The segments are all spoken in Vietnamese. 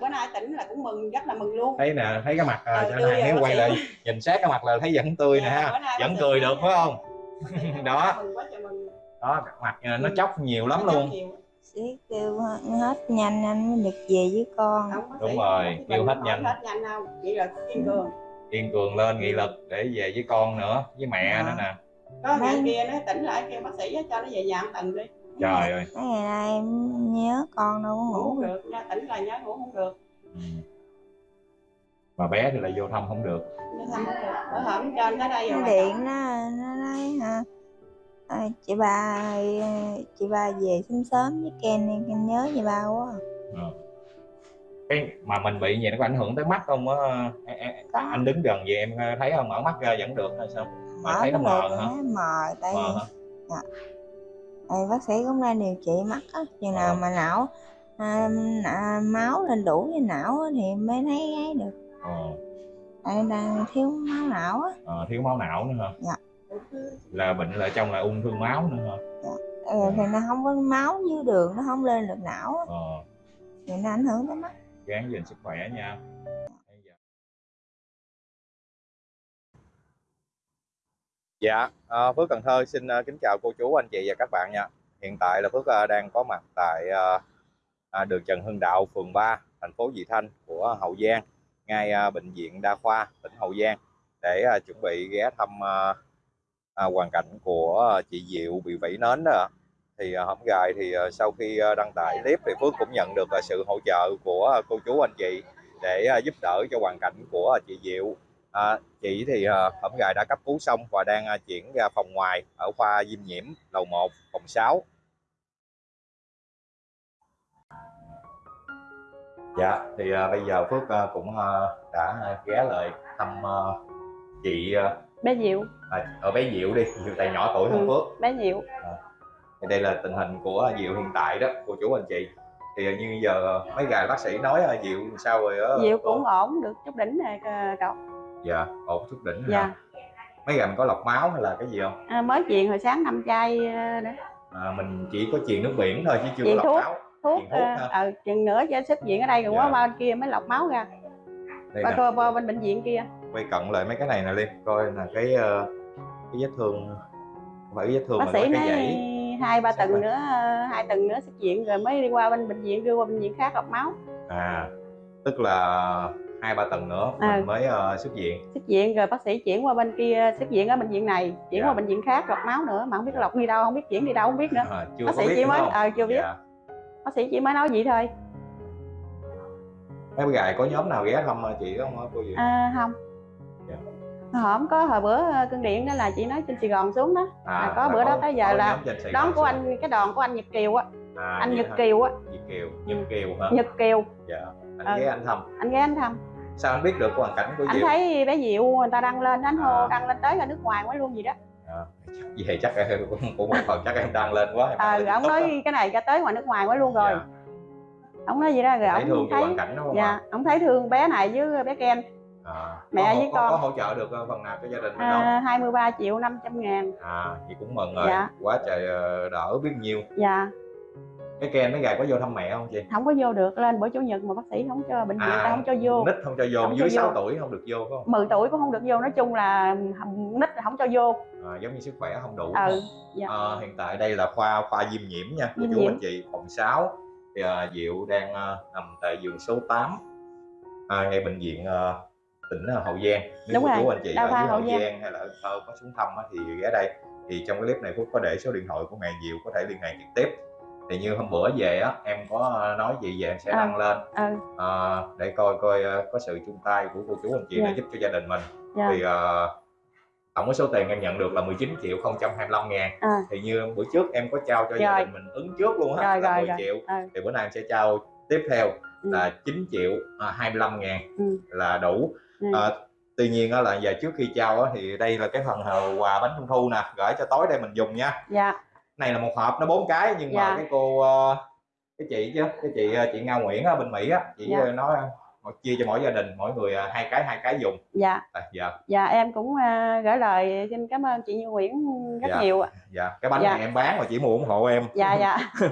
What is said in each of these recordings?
bữa nay tỉnh là cũng mừng rất là mừng luôn. Thấy nè thấy cái mặt à, cho này nếu quay lại nhìn sát cái mặt là thấy vẫn tươi nè Dạ, ha. vẫn sĩ cười được phải không? Đó. đó mặt à, nó Ừ. chóc nhiều lắm luôn. sĩ kêu hết nhanh anh mới được về với con. Không, Đúng rồi, không kêu hết không nhanh. hết nhanh đâu. Chỉ là kiên cường. Kiên cường lên nghị lực để về với con nữa với mẹ Dạ. nữa nè. Có ngày kia nó tỉnh lại kêu bác sĩ cho nó về nhà một tuần đi trời ơi. Mấy ngày nay em nhớ con đâu có ngủ được. nha tỉnh lại nhớ ngủ không được. Ừ. mà bé thì lại vô thăm không được. Nó thăm không được. Bữa hổm cho nó tới đây rồi điện nó nó nói hả? À, chị ba ờ, chị ba về sớm sớm với Ken đi, Ken nhớ chị ba quá ừ. cái mà mình bị gì nó có ảnh hưởng tới mắt không á? Em- em- Có. anh đứng gần vậy em thấy không? Mở mắt ra vẫn được hay sao? Mà mở thấy nó mờ hả? nó mờ tại mờ hả tại bác sĩ cũng đang điều trị mắt á chừng nào Ờ. mà não à, à, máu lên đủ với não á thì mới thấy ấy được. Ờ, tại đang thiếu máu não á. Ờ, thiếu máu não nữa hả? Dạ. là bệnh là trong là ung thư máu nữa hả? Ừ, thì nó không có máu dưới đường nó không lên được não á. Ờ, thì nó ảnh hưởng tới mắt. Gắng gìn sức khỏe nha Dạ, à, Phước Cần Thơ xin à, kính chào cô chú, anh chị và các bạn nha. Hiện tại là Phước à, đang có mặt tại à, à, đường Trần Hưng Đạo, phường 3, thành phố Vị Thanh của Hậu Giang, ngay à, bệnh viện đa khoa tỉnh Hậu Giang để à, chuẩn bị ghé thăm à, à, hoàn cảnh của chị Diệu bị vẩy nến đó. Thì à, hôm gài thì à, sau khi à, đăng tải clip thì Phước cũng nhận được à, sự hỗ trợ của à, cô chú anh chị để à, giúp đỡ cho hoàn cảnh của à, chị Diệu À, chị thì à, hổm gài đã cấp cứu xong và đang à, chuyển ra phòng ngoài ở khoa diêm nhiễm lầu 1 phòng 6 Dạ thì à, bây giờ Phước à, cũng à, đã à, ghé lại thăm à, chị à, bé Diệu. à, ở bé Diệu đi Diệu tài nhỏ tuổi hơn Ừ. Phước. bé Diệu. Thì đây là tình hình của Diệu hiện tại đó cô chú anh chị. Thì à, như giờ mấy gài bác sĩ nói à, Diệu sao rồi á? Diệu cũng ổn được chút đỉnh này à, cậu dạ ổn chút đỉnh hả? dạ mấy gài mình có lọc máu hay là cái gì không à, mới truyền hồi sáng năm chai à, đó. à, mình chỉ có truyền nước biển thôi chứ chưa có Truyền lọc thuốc. máu thuốc Truyền thuốc ha. ờ chừng nữa cho xuất viện ở đây rồi Dạ. quá bên kia mới lọc máu ra đây nè, coi qua bên bệnh viện kia quay cận lại mấy cái này nè Liêm coi là cái ờ, cái vết thương không phải vết thương bác mà sĩ có nói cái dãy hai ba tuần nữa hai tuần nữa xuất viện rồi mới đi qua bên bệnh viện đưa qua bệnh viện khác lọc máu à tức là hai ba tuần nữa À. mình mới ờ, xuất viện. Xuất viện rồi bác sĩ chuyển qua bên kia xuất viện ở bệnh viện này chuyển Dạ. qua bệnh viện khác lọc máu nữa mà không biết lọc đi đâu không biết chuyển đi đâu không biết nữa. À, chưa bác có sĩ biết chỉ mới ờ chưa biết. Dạ. bác sĩ chỉ mới nói vậy thôi. Mấy gài có nhóm nào ghé thăm ờ, chị không hả cô gì? À, không. Dạ. hổm có hồi bữa cơn điện đó là chị nói trên Sài Gòn xuống đó. Là có bữa đó tới giờ À, có là đón của xuống. anh cái đoàn của anh Nhật Kiều á. À, anh Nhật hả? Kiều á. Nhật Kiều Nhật Kiều hả? Nhật Kiều. Dạ anh Ừ. ghé anh thăm anh ghé anh thăm sao anh biết được hoàn cảnh của anh Diệu thấy bé Diệu người ta đăng lên anh hô À. đăng lên tới ở nước ngoài mới luôn gì đó à, về chắc cũng, cũng một phần chắc em đăng lên quá ờ lên ông nói cái này ra tới ngoài nước ngoài mới luôn rồi Dạ. ông nói gì đó rồi thấy thương ông cho thấy hoàn cảnh đó không dạ ạ? ông thấy thương bé này với bé Ken À, Mẹ có, với có, con. có hỗ trợ được ờ, phần nào cho gia đình mình không? à, 23 triệu 500 ngàn À, vậy cũng mừng rồi. Dạ. Quá trời ờ, đỡ biết nhiêu. dạ Cái Ken mấy gài có vô thăm mẹ không chị? không có vô được lên bữa chủ nhật mà bác sĩ không cho bệnh viện À, ta không cho vô Nít không cho vô, Không dưới cho 6 vô. tuổi không được vô phải không? 10 tuổi cũng không được vô nói chung là nít là không cho vô À, giống như sức khỏe không đủ. ừ dạ. À, hiện tại đây là khoa khoa diêm nhiễm nha, Diêm chú anh chị, phòng 6. Thì à, Diệu đang à, nằm tại giường số 8 à, ngay bệnh viện à, tỉnh à, Hậu Giang. Nếu Đúng chú anh chị ở dưới Hậu Hậu Giang. Giang hay là ở Thơ có xuống thăm thì ghé đây. Thì trong cái clip này Phúc có để số điện thoại của mẹ Diệu có thể liên hệ trực tiếp. Thì như hôm bữa về á, em có nói gì về em sẽ À. đăng lên ừ à, để coi coi à, có sự chung tay của cô chú anh chị Dạ. để giúp cho gia đình mình. dạ Thì à, tổng số tiền em nhận được là 19 triệu 025 ngàn à, thì như bữa trước em có trao cho gia Rồi. đình mình ứng trước luôn á là rồi, 10 rồi. triệu ừ thì bữa nay em sẽ trao tiếp theo Ừ. là 9 triệu à, 25 ngàn Ừ. là đủ Ừ. à, tuy nhiên á là giờ trước khi trao á, thì đây là cái phần ờ, quà bánh trung thu nè gửi cho tối đây mình dùng nha dạ này là một hộp nó bốn cái nhưng mà Dạ. cái cô ờ, cái chị chứ cái chị ờ, chị Nga Nguyễn ở bên Mỹ á chị Dạ. ờ, nói chia cho mỗi gia đình mỗi người hai cái hai cái dùng dạ à, dạ dạ em cũng à, gửi lời xin cảm ơn chị Như Nguyễn rất Dạ. nhiều ạ dạ cái bánh Dạ. này em bán mà chỉ mua ủng hộ em dạ dạ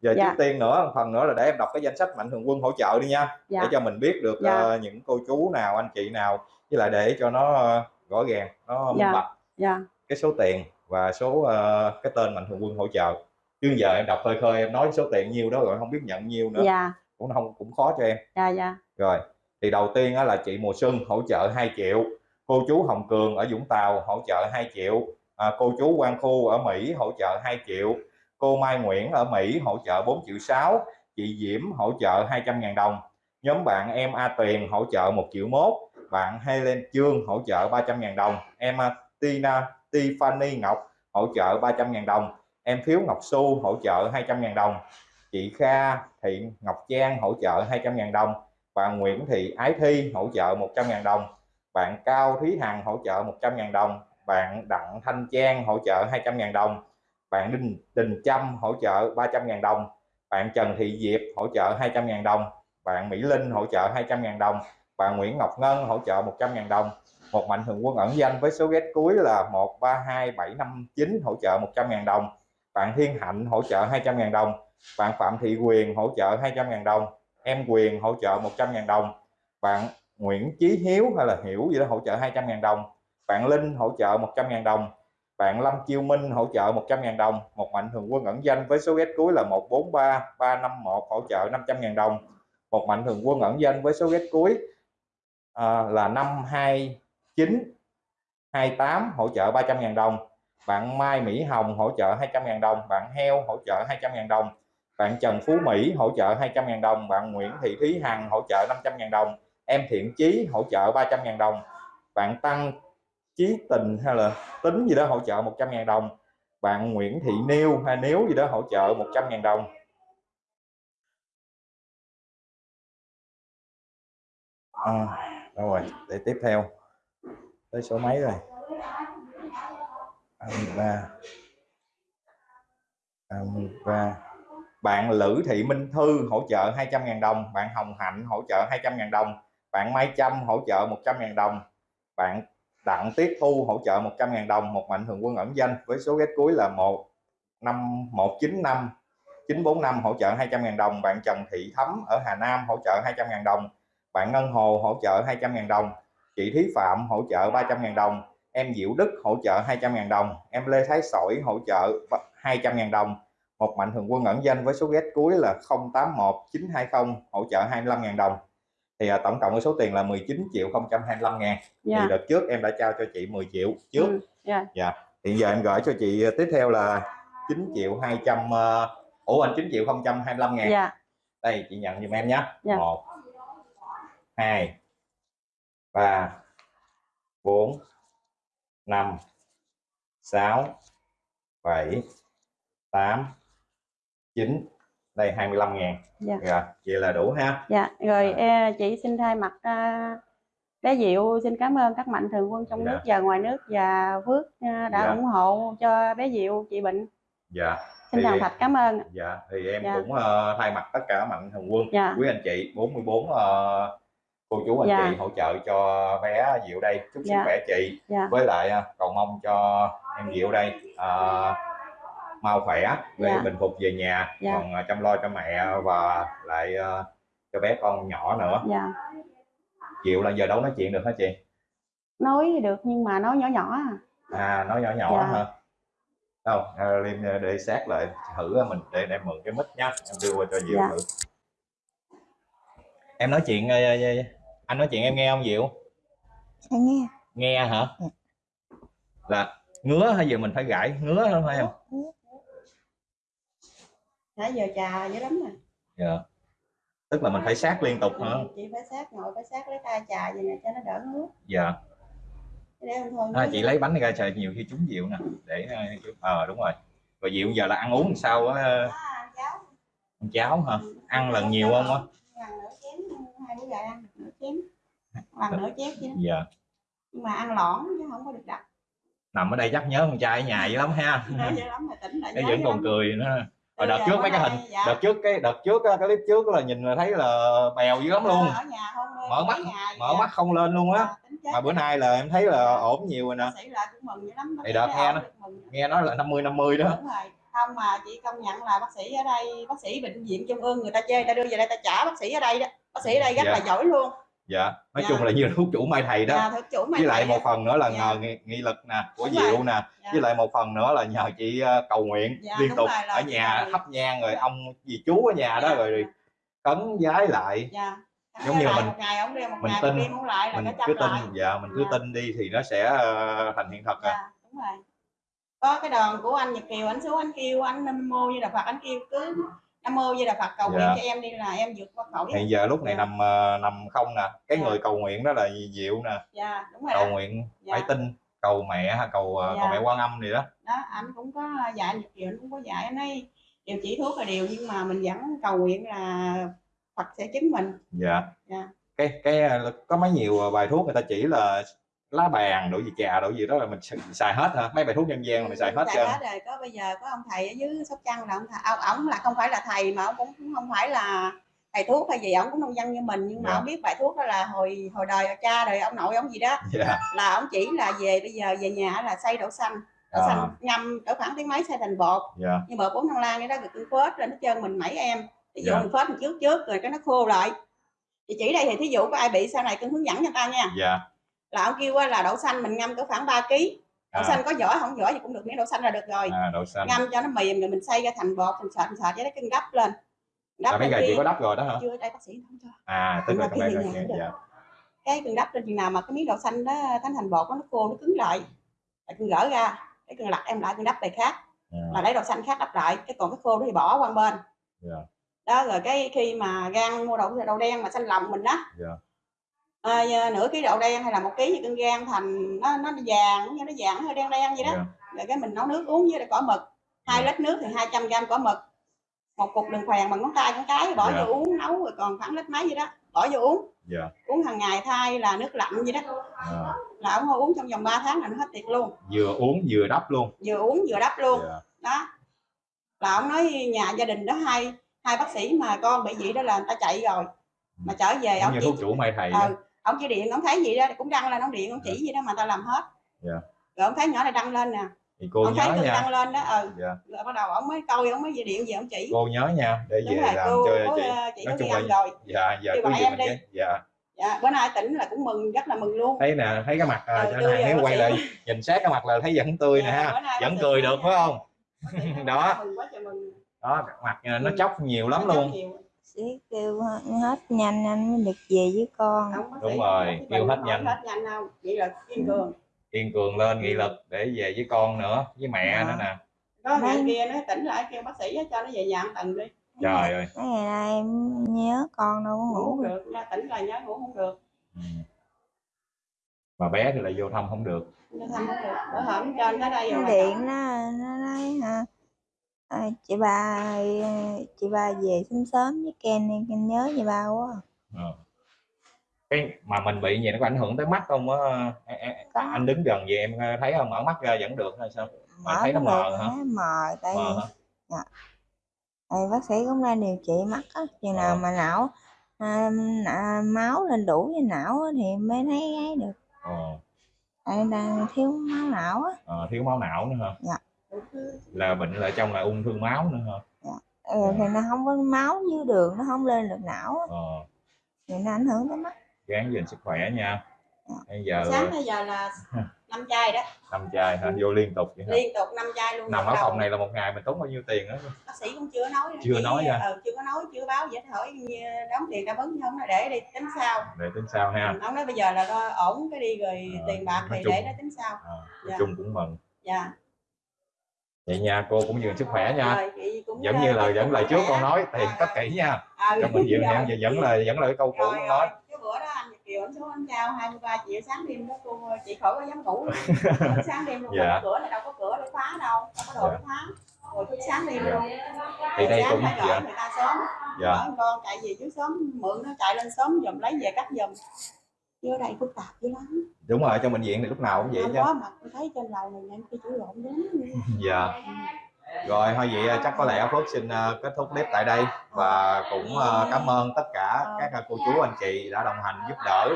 giờ Dạ. trước tiên nữa phần nữa là để em đọc cái danh sách mạnh thường quân hỗ trợ đi nha dạ để cho mình biết được Dạ. ờ, những cô chú nào anh chị nào với lại để cho nó ờ, rõ ràng nó minh Dạ. bạch dạ cái số tiền và số ờ, cái tên mạnh thường quân hỗ trợ. Chứ giờ em đọc khơi khơi em nói số tiền nhiêu đó rồi không biết nhận nhiêu nữa. Dạ. Cũng không cũng khó cho em. Dạ dạ. Rồi thì đầu tiên là chị mùa xuân hỗ trợ 2 triệu. Cô chú hồng cường ở vũng tàu hỗ trợ 2 triệu. À, cô chú quang khu ở mỹ hỗ trợ 2 triệu. Cô mai nguyễn ở mỹ hỗ trợ 4 triệu 6 chị diễm hỗ trợ 200 ngàn đồng. Nhóm bạn em a tuyền hỗ trợ 1 triệu mốt. Bạn helen trương hỗ trợ 300 ngàn đồng. Em à, tina tiffany ngọc hỗ trợ 300.000 đồng em phiếu ngọc Xu hỗ trợ 200.000 đồng chị kha thị ngọc trang hỗ trợ 200.000 đồng và Nguyễn Thị Ái Thi hỗ trợ 100.000 đồng bạn Cao Thúy Hằng hỗ trợ 100.000 đồng bạn Đặng Thanh Trang hỗ trợ 200.000 đồng bạn Đình Đình Trâm hỗ trợ 300.000 đồng bạn Trần Thị Diệp hỗ trợ 200.000 đồng bạn Mỹ Linh hỗ trợ 200.000 đồng bạn Nguyễn Ngọc Ngân hỗ trợ 100.000 đồng một mạnh thường quân ẩn danh với số ghét cuối là 132759 hỗ trợ 100.000 đồng. Bạn Thiên Hạnh hỗ trợ 200.000 đồng. Bạn Phạm Thị Quyền hỗ trợ 200.000 đồng. Em Quyền hỗ trợ 100.000 đồng. Bạn Nguyễn Chí Hiếu hay là Hiểu gì đó hỗ trợ 200.000 đồng. Bạn Linh hỗ trợ 100.000 đồng. Bạn Lâm Chiêu Minh hỗ trợ 100.000 đồng. Một mạnh thường quân ẩn danh với số ghét cuối là 143351 hỗ trợ 500.000 đồng. Một mạnh thường quân ẩn danh với số ghét cuối à, là 529 28 hỗ trợ 300.000 đồng. Bạn Mai Mỹ Hồng hỗ trợ 200.000 đồng. Bạn Heo hỗ trợ 200.000 đồng. Bạn Trần Phú Mỹ hỗ trợ 200.000 đồng. Bạn Nguyễn Thị Thúy Hằng hỗ trợ 500.000 đồng. Em Thiện Chí hỗ trợ 300.000 đồng. Bạn Tăng Chí Tình hay là Tính gì đó hỗ trợ 100.000 đồng. Bạn Nguyễn Thị Niêu hay Nếu gì đó hỗ trợ 100.000 đồng. À, đâu rồi để tiếp theo tới số mấy rồi? À, 23 23 à, bạn Lữ Thị Minh Thư hỗ trợ 200.000 đồng. Bạn Hồng Hạnh hỗ trợ 200.000 đồng. Bạn Mai Trâm hỗ trợ 100.000 đồng. Bạn Đặng Tiết Thu hỗ trợ 100.000 đồng. Một mạnh thường quân ẩn danh với số ghét cuối là 1 5 195 945 hỗ trợ 200.000 đồng. Bạn Trần Thị Thấm ở Hà Nam hỗ trợ 200.000 đồng. Bạn Ngân Hồ hỗ trợ 200.000 đồng chị Thúy Phạm hỗ trợ 300.000 đồng em Diệu Đức hỗ trợ 200.000 đồng em Lê Thái Sỏi hỗ trợ 200.000 đồng. Một mạnh thường quân ẩn danh với số ghét cuối là 081920 hỗ trợ 25.000 đồng. Thì à, tổng cộng cái số tiền là 19 triệu 025 ngàn. Dạ. thì đợt trước em đã trao cho chị 10 triệu trước. Ừ, dạ. Hiện giờ em gửi cho chị tiếp theo là 9 triệu 200 uh, ủa anh 9 triệu 025 ngàn. Dạ. Đây chị nhận giùm em nhé. Dạ. một hai ba bốn năm sáu bảy tám chín đây 25 ngàn Dạ. rồi vậy là đủ ha dạ rồi À. chị xin thay mặt bé Diệu xin cảm ơn các mạnh thường quân trong Dạ. nước và ngoài nước và Phước đã Dạ. ủng hộ cho bé Diệu chị bệnh dạ xin thành thật cảm ơn dạ thì em Dạ. cũng ờ, thay mặt tất cả mạnh thường quân dạ quý anh chị 44 ờ, cô chú anh Dạ. chị hỗ trợ cho bé Diệu đây chúc sức Dạ. khỏe chị dạ với lại ờ, cầu mong cho em Diệu đây ờ, mau khỏe để Dạ. bình phục về nhà Dạ. còn ờ, chăm lo cho mẹ và lại ờ, cho bé con nhỏ nữa dạ Diệu là giờ đâu nói chuyện được hả chị nói được nhưng mà nói nhỏ nhỏ à. à nói nhỏ nhỏ Dạ. hả đâu à, Liêm để sát lại thử mình để để mượn cái mic nhá em đưa qua cho Diệu Dạ. thử em nói chuyện anh nói chuyện em nghe không Diệu? Dạ nghe. nghe hả? Ừ. là ngứa hay giờ mình phải gãi? Ngứa không phải em? Nãy giờ trà dữ lắm nè. Dạ. tức là mình phải sát liên tục hả? Ừ, chị phải sát ngồi phải sát lấy tay trà vậy nè cho nó đỡ ngứa. Dạ. Để em thôi à, chị lấy bánh này ra trời nhiều khi trúng Diệu nè để ờ ờ, đúng rồi. Rồi Diệu giờ là ăn uống làm sao á? À, cháu ăn cháo hả? Ăn lần nhiều không á bữa gà ăn nửa chén. Lần nửa chén chứ. Dạ. Nhưng mà ăn lõn chứ không có được đặc nằm ở đây chắc nhớ con trai ở nhà dữ lắm ha. Nhớ dữ lắm mà tỉnh lại nó vẫn còn cười nữa. Ờ, đợt Từ trước giờ mấy cái hình dạ. đợt trước cái đợt trước á, cái clip trước là nhìn là thấy là bèo dữ lắm luôn. Ở nhà không Mở mắt- mở vậy. mắt không lên luôn á. Dạ, mà bữa rồi. nay là em thấy là ổn nhiều rồi nè. Thì đợt nghe nó- nghe nói là 50 50 đó. Rồi không mà chị công nhận là bác sĩ ở đây bác sĩ bệnh viện trung ương người ta chê người ta đưa về đây ta trả bác sĩ ở đây đó bác sĩ ở đây rất Dạ. là giỏi luôn dạ nói Dạ. chung là như thuốc chủ mai thầy đó Dạ, thực chủ mày với lại thấy một đó. phần nữa là Dạ. nhờ nghị, nghị lực nè của Đúng rồi. diệu nè Dạ. với lại một phần nữa là nhờ chị ờ, cầu nguyện Dạ, liên tục rồi, là ở nhà cầu- thắp nhang rồi Dạ. ông dì chú ở nhà đó Dạ. rồi, rồi cấn giái lại dạ Giống như mình- ngày ông đi một mình ngày tin- không lại là mình cứ tin dạ mình cứ Dạ. tin đi thì nó sẽ ờ, thành hiện thật à dạ đúng rồi có cái đoàn của anh Nhật Kiều anh xuống anh kêu anh Nam mô như là Phật anh kêu cứ Nam mô như là Phật cầu nguyện Dạ. cho em đi là em vượt qua khỏi hiện giờ lúc này Dạ. nằm ờ, nằm không nè cái Dạ. người cầu nguyện đó là diệu nè dạ đúng rồi cầu đó. nguyện Dạ. phải tin cầu mẹ cầu ờ, Dạ. cầu mẹ quan âm gì đó đó anh cũng có dạy anh Nhật Kiều anh cũng có dạy anh ấy điều chỉ thuốc là điều nhưng mà mình vẫn cầu nguyện là Phật sẽ chứng mình dạ Dạ. cái cái ờ, có mấy nhiều bài thuốc người ta chỉ là lá bàn đổi gì trà đổi gì đó là mình xài- hết hả? Mấy bài thuốc dân gian là mình xài hết trơn hết rồi. Có bây giờ có ông thầy ở dưới sóc trăng là ông thầy ông, ông là không phải là thầy mà ông cũng không phải là thầy thuốc hay gì ông cũng nông dân như mình nhưng mà Dạ. ông biết bài thuốc đó là hồi hồi đời cha đời ông nội ông gì đó. Dạ. Là ông chỉ là về bây giờ về nhà là xay đậu xanh đậu À. xanh ngâm cỡ khoảng tiếng mấy xay thành bột. Dạ. Như bột bốn thăng lan cái đó được phết lên hết trơn mình mẩy em. Ví dụ Dạ. mình phết mình trước trước rồi cái nó khô lại. Thì chỉ đây thì thí dụ có ai bị sau này cưng hướng dẫn cho ta nha. Dạ là ông kêu là đậu xanh mình ngâm cỡ khoảng 3 kg đậu à, xanh có vỏ không? Vỏ gì cũng được miếng đậu xanh là được rồi. À đậu xanh. Ngâm cho nó mềm rồi mình xay ra thành bột mình sệt mình sệt với đó cưng đắp lên. Là mấy chị kia- có đắp rồi đó hả? chưa đây bác sĩ không cho. À tức là cái này dạ. Cái cưng đắp lên chừng nào mà cái miếng đậu xanh đó thành thành bột đó, nó khô nó cứng lại. Là cưng gỡ ra cái cưng lặt em lại cưng đắp bài khác. À, là lấy đậu xanh khác đắp lại cái còn cái khô đó thì bỏ qua bên. Dạ. đó rồi cái khi mà gan mua đậu đậu đen mà xanh lòng mình đó Dạ. À, nửa ký đậu đen hay là một ký thì cưng gan thành nó nó vàng như nó vàng nó hơi đen đen vậy đó. Dạ. Rồi cái mình nấu nước uống với lại cỏ mực. Hai lít nước thì 200 gram cỏ mực. Một cục đường phèn bằng ngón tay con cái bỏ Dạ. vô uống nấu rồi còn khoảng lít mấy vậy đó bỏ vô uống. Dạ. Uống hàng ngày thay là nước lạnh vậy đó. À, là ông uống trong vòng 3 tháng là nó hết tiệt luôn. Vừa uống vừa đắp luôn. Vừa uống vừa đắp luôn. Dạ. Đó. Là ông nói nhà gia đình đó hai hai bác sĩ mà con bị vậy đó là người ta chạy rồi. Mà trở về ông như chỉ thuốc chủ mai thầy ừ, ông chỉ điện ông thấy gì đó cũng đăng lên ông điện ông chỉ gì đó mà ta làm hết. Dạ. rồi ông thấy nhỏ này đăng lên nè. Thì cô ông thấy nhớ tôi nha. đăng lên đó ừ. Dạ. Rồi bắt đầu ông mới coi ông mới về điện về ông chỉ. Cô nhớ nha để đúng về rồi làm cô cho chị. ờ, chị Nói chung là- rồi. dạ dạ cứ em mình đi. dạ. Dạ bữa nay tỉnh là cũng mừng rất là mừng luôn. Thấy nè thấy cái mặt à, Ừ, cho tươi này nếu quay lại nhìn sát cái mặt là thấy vẫn tươi nè Dạ, ha. vẫn cười được phải không? Đó. đó mặt à, nó Ừ. chóc nhiều lắm luôn. Sĩ kêu hết nhanh anh mới được về với con. Không, Đúng rồi, kêu hết không nhanh. hết nhanh đâu vậy là kiên cường. Kiên cường lên nghị lực để về với con nữa với mẹ Dạ. nữa nè. Có ngày kia nó tỉnh lại kêu bác sĩ cho nó về nhà một tuần đi. Trời ơi. Mấy ngày nay em nhớ con đâu ngủ ngủ không được. ra tỉnh lại nhớ ngủ không được. Ừ. mà bé thì lại vô thăm không được. Nó thăm không được. Bữa hổm trên tới đây nó rồi điện nó nó nói hả à, chị ba ờ, chị ba về sớm sớm với Ken đi Ken nhớ chị ba quá Ờ. cái mà mình bị gì nó có ảnh hưởng tới mắt không á Có. anh đứng gần vậy em thấy không mở mắt ra vẫn được hay sao Mà thấy nó mờ hả? mờ tại Mờ vì hả? Thì bác sĩ cũng đang điều trị mắt á chừng Ờ. nào mà não à, à, máu lên đủ với não á, thì mới thấy ấy được Ờ, tại đang thiếu máu não á ờ, thiếu máu não nữa hả Dạ. Là bệnh là trong là ung thư máu nữa hả? Ừ, thì nó không có máu dưới đường nó không lên được não. Á, ờ, thì nó ảnh hưởng tới mắt. Gán gìn sức khỏe nha. Dạ. bây giờ sáng tới giờ là năm chai đó. Năm chai hả? Vô liên tục vậy hả? Liên tục năm chai luôn. Nằm ở phòng này là một ngày mình tốn bao nhiêu tiền đó bác sĩ cũng chưa nói. Chưa Chỉ, nói ra. ừ, chưa có nói chưa báo vậy hỏi như đóng tiền đáp ứng không để đi tính sau để tính sao ha? Ông nói bây giờ là ổn cái đi rồi Ờ, tiền bạc thì chung- để nó tính sau à, Dạ. chung cũng mừng. Dạ vậy nha cô cũng gìn sức khỏe nha rồi chị cũng vẫn ờ, như lời dẫn lời trước con nói tiền Ờ, cất ờ. kỹ nha Ừ, mình giữ rồi. em vẫn là vẫn là cái câu cũ con nói cái bữa đó anh Kiều anh xuống anh trao 23 triệu sáng đêm đó cô chị khỏi có dám ngủ sáng đêm luôn Dạ. cửa này đâu có cửa để phá đâu đâu có đồ Dạ. phá rồi thức sáng đêm Dạ. luôn Thì đây cũng- dạ. người ta sớm dạ con chạy về trước sớm mượn nó chạy lên sớm giùm lấy về cắt giùm chứ ở đây phức tạp dữ lắm. Đúng rồi trong bệnh viện thì lúc nào cũng vậy chứ. có mà tôi thấy trên lầu này em khi chủ lộn đến dạ. Rồi thôi vậy ờ, chắc có lẽ Phước xin ờ, kết thúc clip tại đây và cũng ờ, cảm ơn tất cả các ờ, cô chú anh chị đã đồng hành giúp đỡ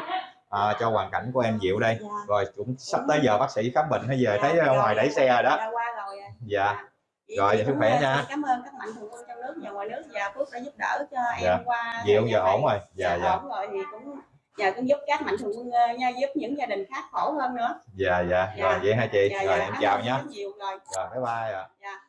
ờ, cho hoàn cảnh của em Diệu đây. Dạ. rồi cũng sắp tới giờ bác sĩ khám bệnh hay về thấy Dạ, ở ngoài rồi, đẩy xe rồi đó. dạ, qua rồi à. dạ. Rồi, sức khỏe nha. cảm ơn các mạnh thường quân trong nước và ngoài nước. Và Phước đã giúp đỡ cho Dạ. em qua Diệu giờ ổn rồi. dạ dạ. ổn rồi thì cũng nhờ cũng giúp các mạnh thường quân ờ, nha giúp những gia đình khác khổ hơn nữa. Dạ dạ. Dạ. rồi vậy hai chị? Dạ, rồi dạ, em chào nhé nhiều rồi. Rồi bye bye ạ. Dạ